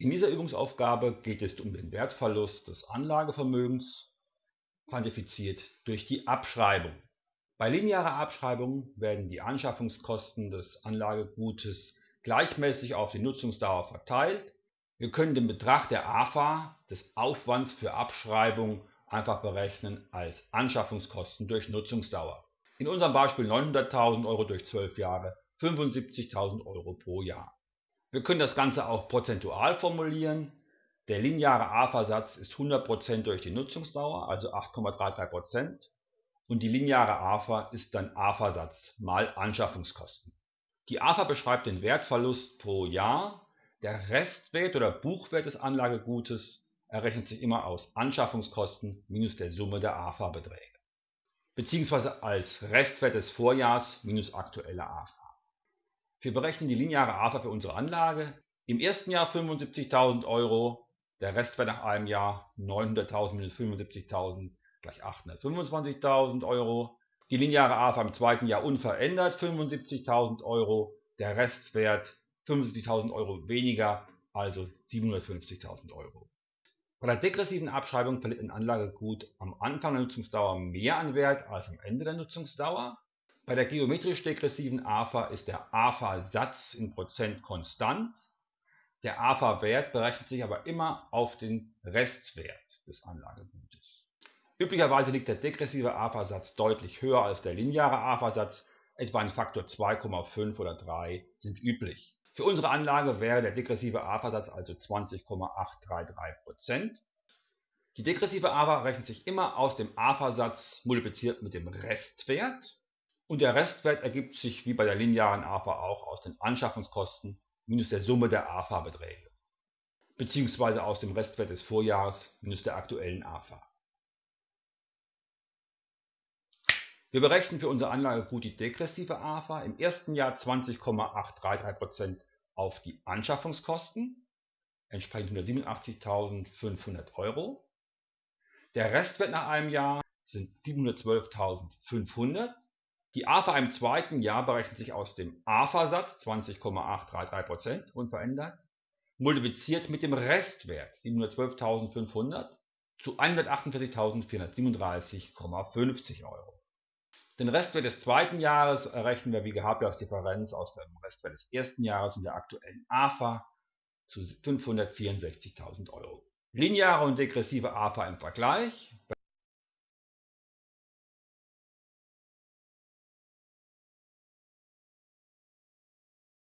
In dieser Übungsaufgabe geht es um den Wertverlust des Anlagevermögens, quantifiziert durch die Abschreibung. Bei linearer Abschreibung werden die Anschaffungskosten des Anlagegutes gleichmäßig auf die Nutzungsdauer verteilt. Wir können den Betrag der AFA, des Aufwands für Abschreibung, einfach berechnen als Anschaffungskosten durch Nutzungsdauer. In unserem Beispiel 900.000 Euro durch 12 Jahre, 75.000 Euro pro Jahr. Wir können das Ganze auch prozentual formulieren. Der lineare AFA-Satz ist 100% durch die Nutzungsdauer, also 8,33%. Und die lineare AFA ist dann AFA-Satz mal Anschaffungskosten. Die AFA beschreibt den Wertverlust pro Jahr. Der Restwert oder Buchwert des Anlagegutes errechnet sich immer aus Anschaffungskosten minus der Summe der AFA-Beträge, beziehungsweise als Restwert des Vorjahrs minus aktuelle AFA. Wir berechnen die lineare AFA für unsere Anlage. Im ersten Jahr 75.000 Euro, der Restwert nach einem Jahr 900.000 minus 75.000 gleich 825.000 Euro. Die lineare AFA im zweiten Jahr unverändert 75.000 Euro, der Restwert 75.000 Euro weniger, also 750.000 Euro. Bei der degressiven Abschreibung verliert ein Anlagegut am Anfang der Nutzungsdauer mehr an Wert als am Ende der Nutzungsdauer. Bei der geometrisch degressiven AFA ist der AFA-Satz in Prozent konstant. Der AFA-Wert berechnet sich aber immer auf den Restwert des Anlagegutes. Üblicherweise liegt der degressive AFA-Satz deutlich höher als der lineare AFA-Satz, etwa ein Faktor 2,5 oder 3 sind üblich. Für unsere Anlage wäre der degressive AFA-Satz also 20,833%. Die degressive AFA rechnet sich immer aus dem AFA-Satz multipliziert mit dem Restwert und der Restwert ergibt sich wie bei der linearen AFA auch aus den Anschaffungskosten minus der Summe der AFA-Beträge, beziehungsweise aus dem Restwert des Vorjahres minus der aktuellen AFA. Wir berechnen für unser Anlagegut die degressive AFA im ersten Jahr 20,833% auf die Anschaffungskosten, entsprechend 187.500 Euro. Der Restwert nach einem Jahr sind 712.500 die AFA im zweiten Jahr berechnet sich aus dem AFA-Satz 20,833% unverändert, multipliziert mit dem Restwert 712.500 zu 148.437,50 Euro. Den Restwert des zweiten Jahres errechnen wir wie gehabt als Differenz aus dem Restwert des ersten Jahres und der aktuellen AFA zu 564.000 Euro. Lineare und degressive AFA im Vergleich.